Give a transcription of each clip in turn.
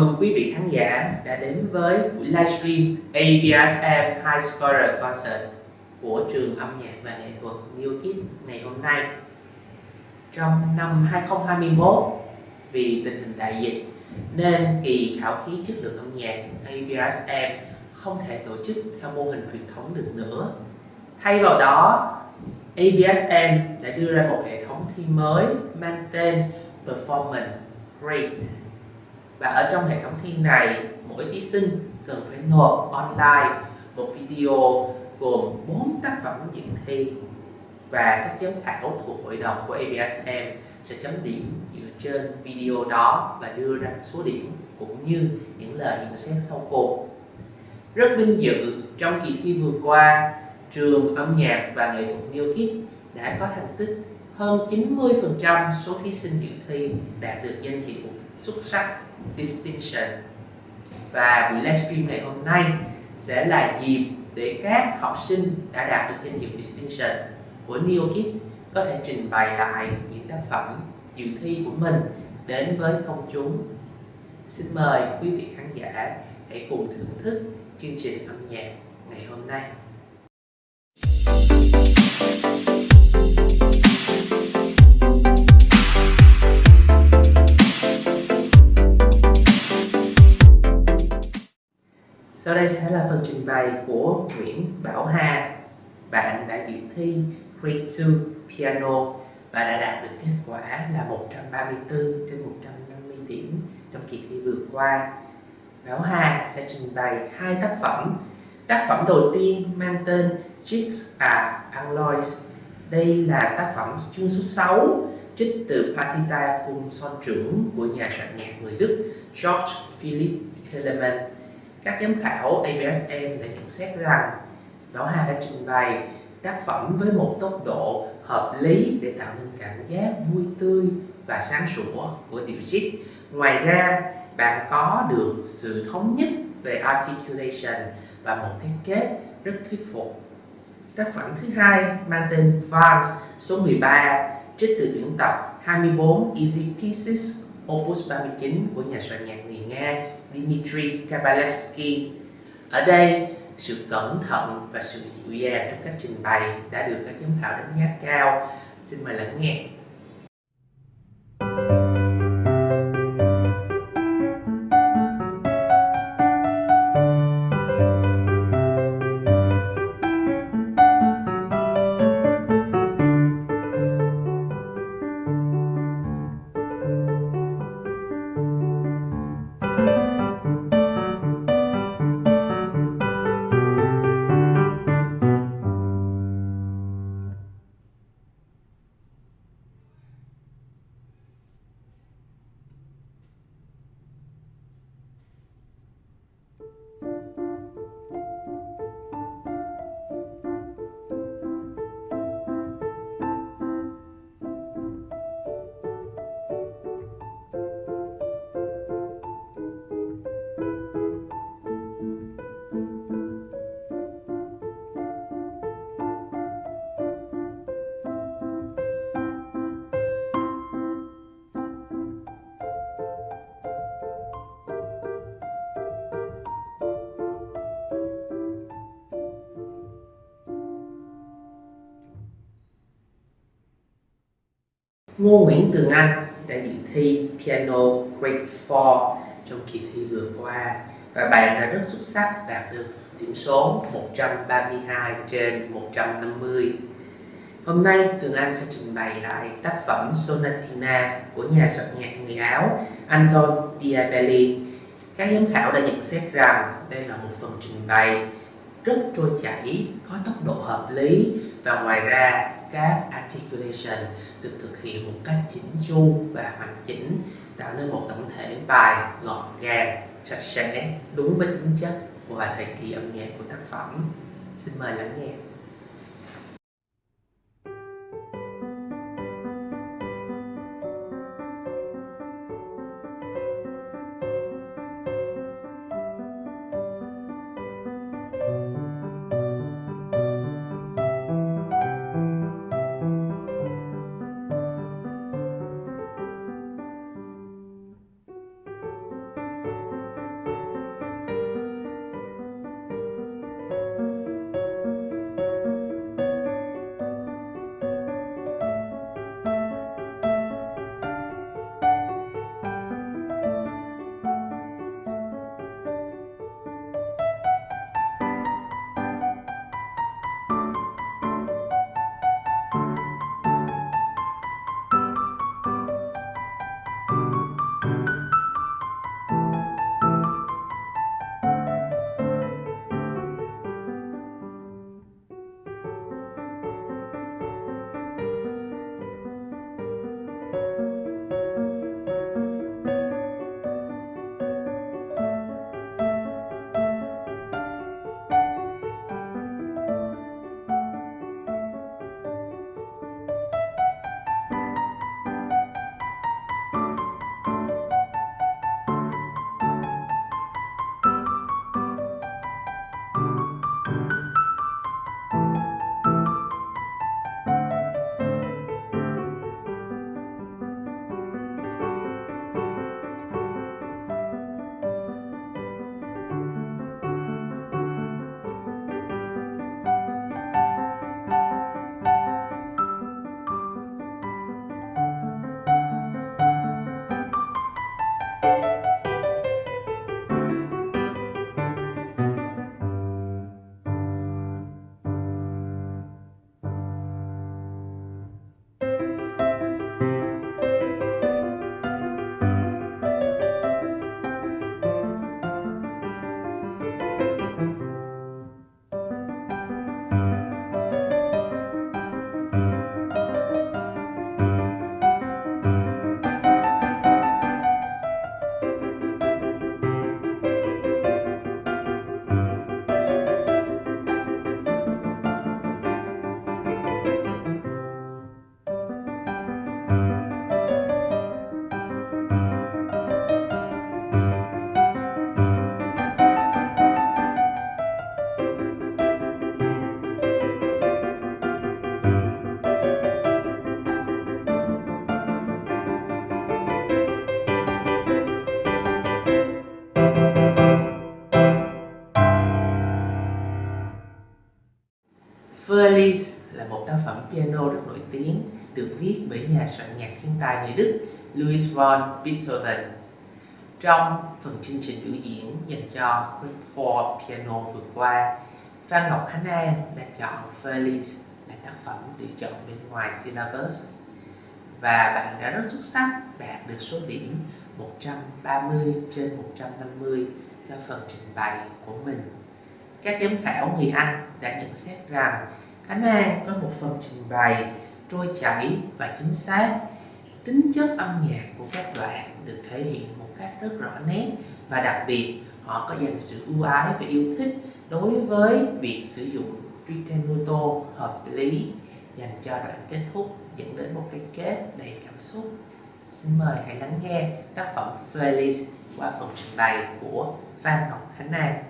mừng quý vị khán giả đã đến với buổi livestream ABSM High Scorer Concert của trường âm nhạc và nghệ thuật New Kid ngày hôm nay. Trong năm 2021, vì tình hình đại dịch nên kỳ khảo thí chất lượng âm nhạc ABSM không thể tổ chức theo mô hình truyền thống được nữa. Thay vào đó, ABSM đã đưa ra một hệ thống thi mới mang tên Performance Great và ở trong hệ thống thi này mỗi thí sinh cần phải nộp online một video gồm 4 tác phẩm dự thi và các giám khảo thuộc hội đồng của ABSM sẽ chấm điểm dựa trên video đó và đưa ra số điểm cũng như những lời nhận xét sau cùng. Rất vinh dự trong kỳ thi vừa qua, trường âm nhạc và nghệ thuật New Kid đã có thành tích hơn 90% số thí sinh dự thi đạt được danh hiệu xuất sắc distinction và buổi livestream ngày hôm nay sẽ là dịp để các học sinh đã đạt được danh hiệu distinction của NeoKid có thể trình bày lại những tác phẩm dự thi của mình đến với công chúng. Xin mời quý vị khán giả hãy cùng thưởng thức chương trình âm nhạc ngày hôm nay. Sau đây sẽ là phần trình bày của Nguyễn Bảo Hà. Bạn đã dự thi Grade 2 Piano và đã đạt được kết quả là 134 trên 150 điểm trong kỳ thi vừa qua. Bảo Hà sẽ trình bày hai tác phẩm. Tác phẩm đầu tiên mang tên Chicks are Alloys. Đây là tác phẩm chương số 6 trích từ Partita cung son trưởng của nhà soạn nhạc người Đức George Philipp Telemann các giám khảo ABSM đã nhận xét rằng Bảo Hà đã trình bày tác phẩm với một tốc độ hợp lý để tạo nên cảm giác vui tươi và sáng sủa của điệu jig. Ngoài ra, bạn có được sự thống nhất về articulation và một thiết kế rất thuyết phục. Tác phẩm thứ hai mang tên Vance số 13 trích từ tuyển tập 24 Easy Pieces Opus 39 của nhà soạn nhạc người Nga Dmitry Kabalevsky. Ở đây, sự cẩn thận và sự dịu dàng trong cách trình bày đã được các giám khảo đánh giá cao. Xin mời lắng nghe. Ngô Nguyễn Tường Anh đã dự thi piano Grade 4 trong kỳ thi vừa qua và bạn đã rất xuất sắc đạt được điểm số 132 trên 150. Hôm nay Tường Anh sẽ trình bày lại tác phẩm Sonatina của nhà soạn nhạc người Áo Anton Diabelli. Các giám khảo đã nhận xét rằng đây là một phần trình bày rất trôi chảy, có tốc độ hợp lý và ngoài ra các articulation được thực hiện một cách chỉnh chu và hoàn chỉnh, tạo nên một tổng thể bài gọn gàng sạch sẽ, đúng với tính chất và thời kỳ âm nhạc của tác phẩm. Xin mời lắng nghe. Von Beethoven. Trong phần chương trình biểu diễn dành cho Group 4 Piano vừa qua, Phan Ngọc Khánh An đã chọn Feliz là tác phẩm tự chọn bên ngoài syllabus và bạn đã rất xuất sắc đạt được số điểm 130 trên 150 cho phần trình bày của mình. Các giám khảo người Anh đã nhận xét rằng Khánh An có một phần trình bày trôi chảy và chính xác. Tính chất âm nhạc của các đoạn được thể hiện một cách rất rõ nét và đặc biệt, họ có dành sự ưu ái và yêu thích đối với việc sử dụng ritenuto hợp lý, dành cho đoạn kết thúc dẫn đến một cái kết đầy cảm xúc. Xin mời hãy lắng nghe tác phẩm Feliz qua phần trình bày của Phan Ngọc Khánh An.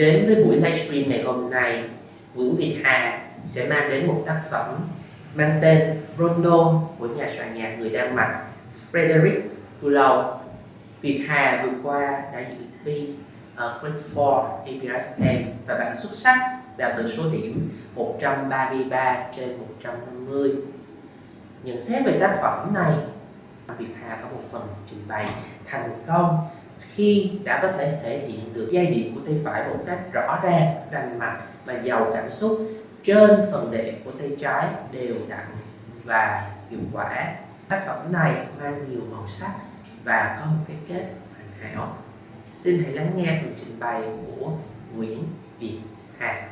Đến với buổi livestream ngày hôm nay, Nguyễn Việt Hà sẽ mang đến một tác phẩm mang tên Rondo của nhà soạn nhạc người Đan Mạch Frederick Kulau. Việt Hà vừa qua đã dự thi ở Grade 4 APRSM và bạn xuất sắc đạt được số điểm 133 trên 150. Nhận xét về tác phẩm này, Việt Hà có một phần trình bày thành công khi đã có thể thể hiện được giai điệu của tay phải một cách rõ ràng, rành mạch và giàu cảm xúc trên phần đệm của tay trái đều đặn và hiệu quả. Tác phẩm này mang nhiều màu sắc và có một cái kết hoàn hảo. Xin hãy lắng nghe phần trình bày của Nguyễn Việt Hà.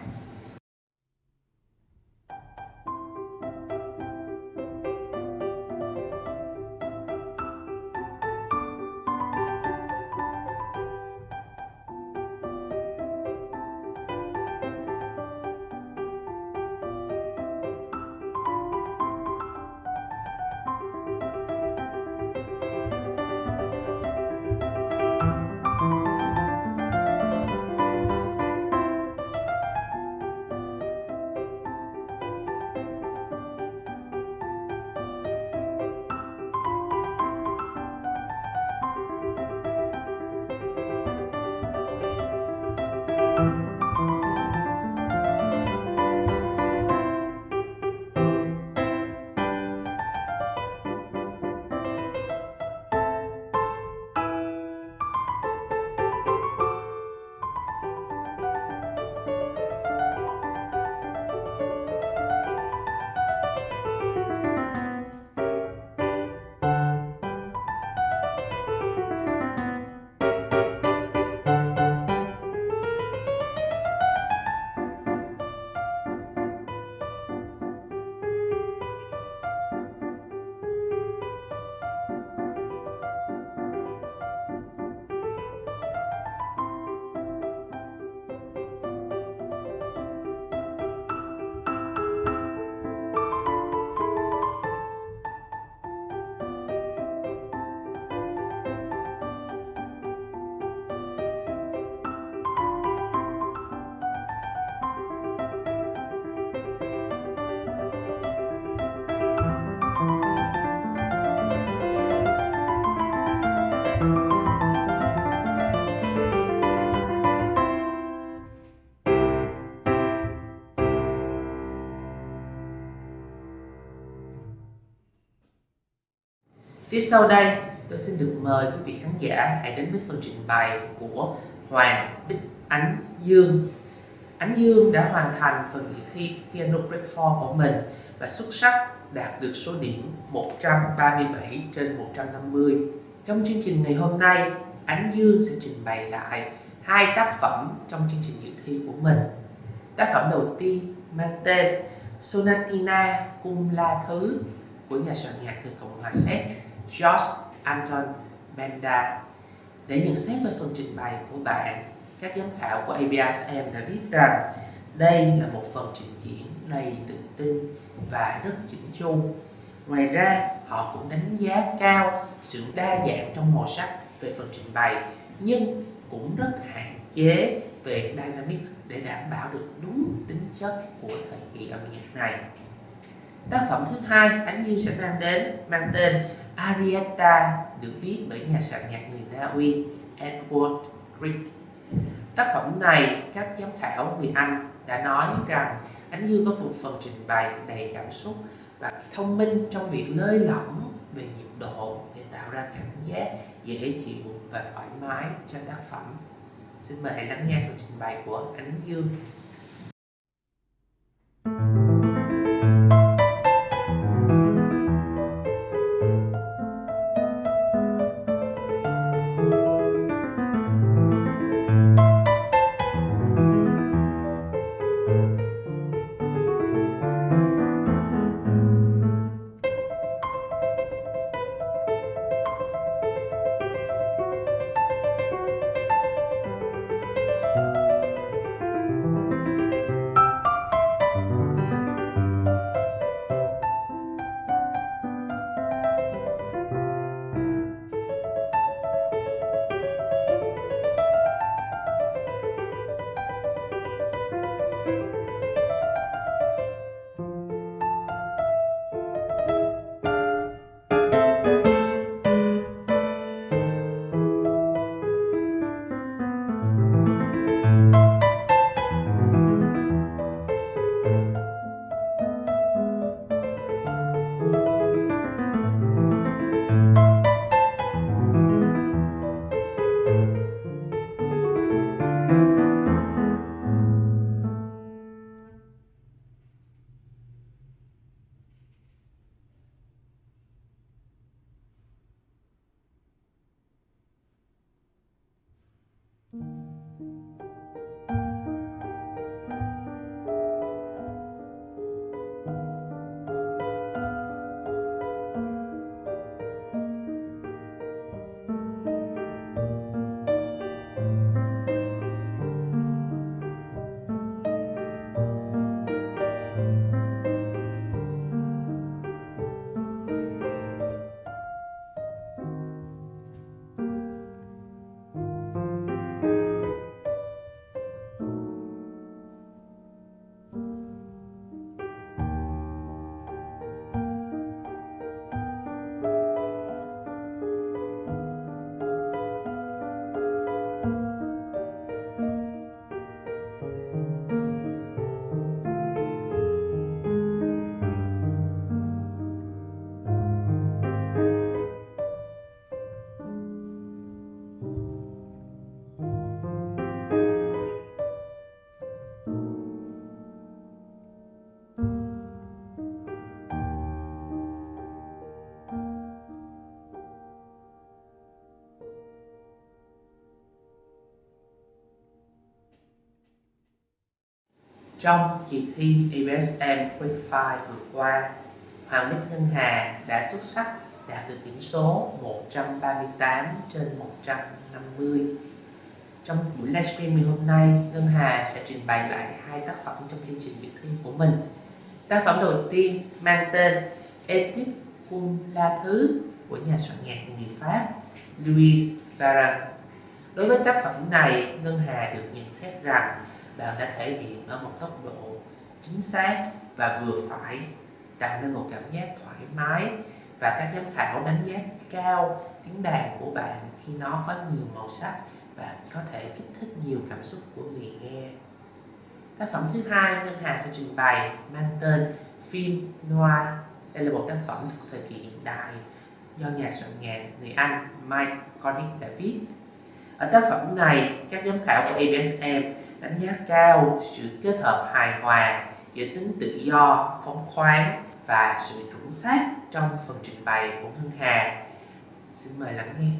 Tiếp sau đây, tôi xin được mời quý vị khán giả hãy đến với phần trình bày của Hoàng Bích Ánh Dương. Ánh Dương đã hoàn thành phần dự thi Piano Grade 4 của mình và xuất sắc đạt được số điểm 137 trên 150. Trong chương trình ngày hôm nay, Ánh Dương sẽ trình bày lại hai tác phẩm trong chương trình dự thi của mình. Tác phẩm đầu tiên mang tên Sonatina Cung La Thứ của nhà soạn nhạc từ Cộng hòa Séc George Anton Benda. Để nhận xét về phần trình bày của bạn, các giám khảo của ABSM đã viết rằng đây là một phần trình diễn đầy tự tin và rất chỉnh chu. Ngoài ra, họ cũng đánh giá cao sự đa dạng trong màu sắc về phần trình bày, nhưng cũng rất hạn chế về dynamics để đảm bảo được đúng tính chất của thời kỳ âm nhạc này. Tác phẩm thứ hai Ánh Dương sẽ mang đến mang tên Arietta được viết bởi nhà soạn nhạc người Na Uy Edward Grieg. Tác phẩm này, các giám khảo người Anh đã nói rằng Ánh Dương có một phần trình bày đầy cảm xúc và thông minh trong việc lơi lỏng về nhịp độ để tạo ra cảm giác dễ chịu và thoải mái cho tác phẩm. Xin mời hãy lắng nghe phần trình bày của Ánh Dương. Trong kỳ thi ESM Quick 5 vừa qua, Hoàng Bích Ngân Hà đã xuất sắc đạt được điểm số 138 trên 150. Trong buổi livestream ngày hôm nay, Ngân Hà sẽ trình bày lại hai tác phẩm trong chương trình kỳ thi của mình. Tác phẩm đầu tiên mang tên Etude Cum La Thứ của nhà soạn nhạc người Pháp Louis Farran. Đối với tác phẩm này, Ngân Hà được nhận xét rằng bạn đã thể hiện ở một tốc độ chính xác và vừa phải, tạo nên một cảm giác thoải mái và các giám khảo đánh giá cao tiếng đàn của bạn khi nó có nhiều màu sắc và có thể kích thích nhiều cảm xúc của người nghe. Tác phẩm thứ hai Ngân Hà sẽ trình bày mang tên Phim Noir. Đây là một tác phẩm thuộc thời kỳ hiện đại do nhà soạn nhạc người Anh Mike Connick đã viết. Ở tác phẩm này, các giám khảo của ABSM đánh giá cao sự kết hợp hài hòa giữa tính tự do, phóng khoáng và sự chuẩn xác trong phần trình bày của Ngân Hà. Xin mời lắng nghe.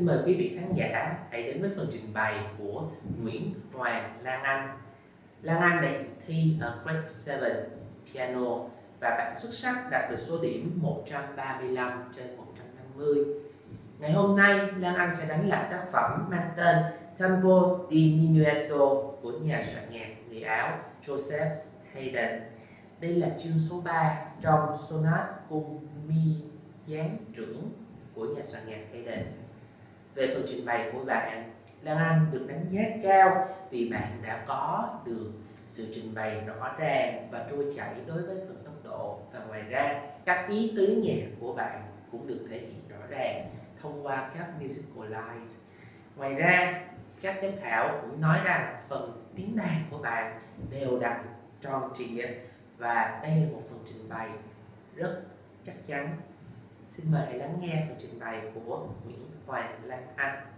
Xin mời quý vị khán giả hãy đến với phần trình bày của Nguyễn Hoàng Lan Anh. Lan Anh đã thi ở Grade 7 Piano và bạn xuất sắc đạt được số điểm 135 trên 150. Ngày hôm nay, Lan Anh sẽ đánh lại tác phẩm mang tên Tempo di Minuetto của nhà soạn nhạc người Áo Joseph Haydn. Đây là chương số 3 trong sonat cung mi gián trưởng của nhà soạn nhạc Haydn. Về phần trình bày của bạn, Lan Anh được đánh giá cao vì bạn đã có được sự trình bày rõ ràng và trôi chảy đối với phần tốc độ và ngoài ra các ý tứ nhạc của bạn cũng được thể hiện rõ ràng thông qua các musical lines. Ngoài ra, các giám khảo cũng nói rằng phần tiếng đàn của bạn đều đặn, tròn trịa và đây là một phần trình bày rất chắc chắn Xin mời hãy lắng nghe phần trình bày của Nguyễn Hoàng Lan Anh.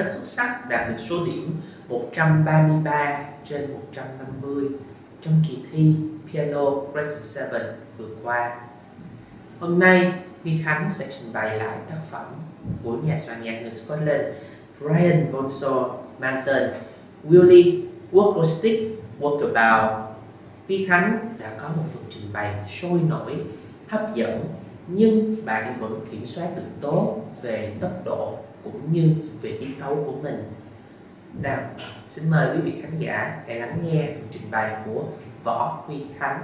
Rất xuất sắc đạt được số điểm 133 trên 150 trong kỳ thi Piano Grade 7 vừa qua. Hôm nay, Huy Khánh sẽ trình bày lại tác phẩm của nhà soạn nhạc người Scotland Brian Bonsall mang tên Willie Walkerstick Walkabout. Huy Khánh đã có một phần trình bày sôi nổi, hấp dẫn nhưng bạn vẫn kiểm soát được tốt về tốc độ cũng như về tiết tấu của mình. Nào, xin mời quý vị khán giả hãy lắng nghe phần trình bày của Võ Huy Khánh.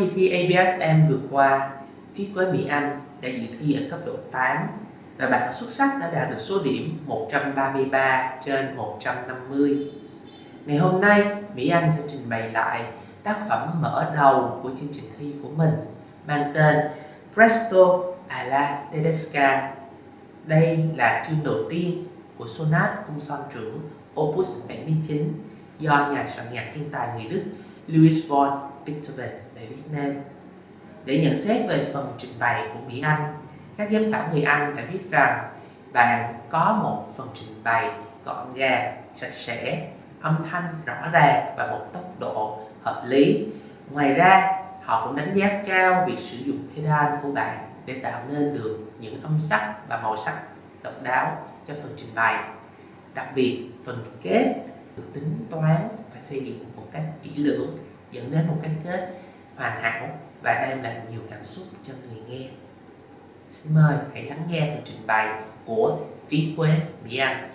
Kỳ thi ABSM vừa qua, viết Quế Mỹ Anh đã dự thi ở cấp độ 8 và bạn xuất sắc đã đạt được số điểm 133 trên 150. Ngày hôm nay, Mỹ Anh sẽ trình bày lại tác phẩm mở đầu của chương trình thi của mình mang tên Presto à alla Tedesca. Đây là chương đầu tiên của sonat cung son trưởng Opus 79 do nhà soạn nhạc thiên tài người Đức Louis von Beethoven để viết nên. Để nhận xét về phần trình bày của Mỹ Anh, các giám khảo người Anh đã viết rằng bạn có một phần trình bày gọn gàng, sạch sẽ, âm thanh rõ ràng và một tốc độ hợp lý. Ngoài ra, họ cũng đánh giá cao việc sử dụng pedal của bạn để tạo nên được những âm sắc và màu sắc độc đáo cho phần trình bày. Đặc biệt, phần kết được tính toán và xây dựng một cách kỹ lưỡng dẫn đến một cái kết hoàn hảo và đem lại nhiều cảm xúc cho người nghe. Xin mời hãy lắng nghe phần trình bày của Phí Quế, Mỹ Anh.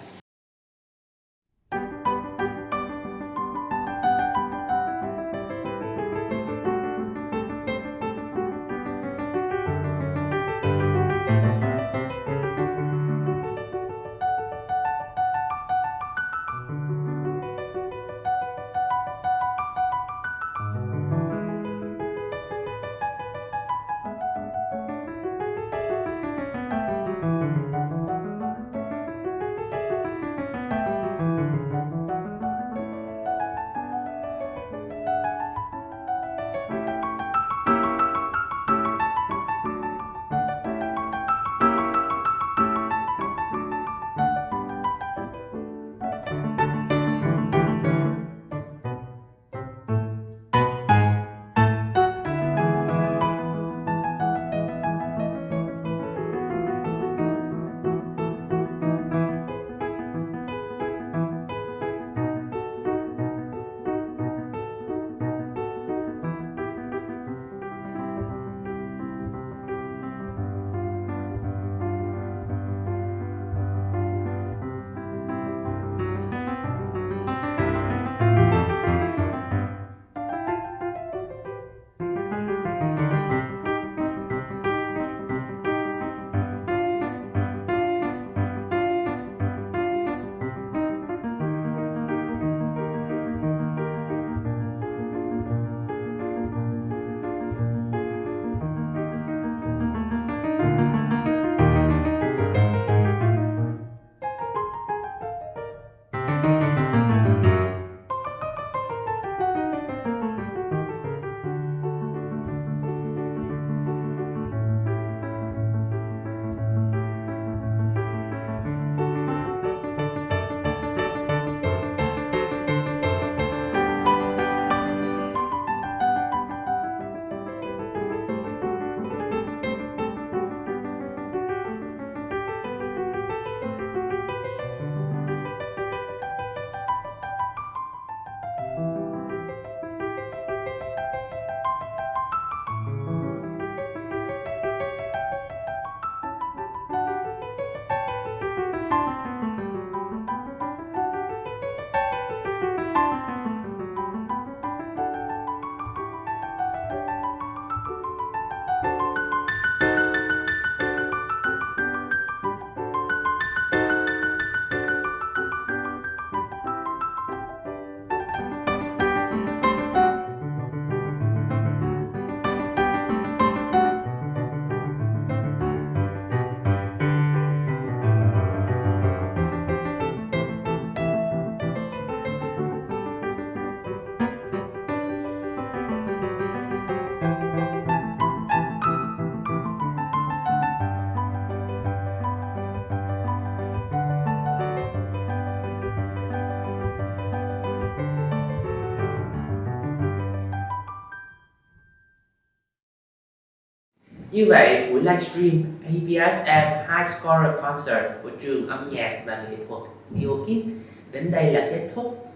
Như vậy, buổi livestream APSM High Scorer Concert của trường âm nhạc và nghệ thuật NeoKid đến đây là kết thúc.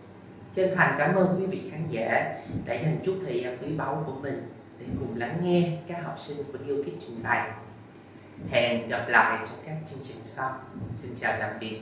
Chân thành cảm ơn quý vị khán giả đã dành chút thời gian quý báu của mình để cùng lắng nghe các học sinh của NeoKid trình bày. Hẹn gặp lại trong các chương trình sau. Xin chào tạm biệt.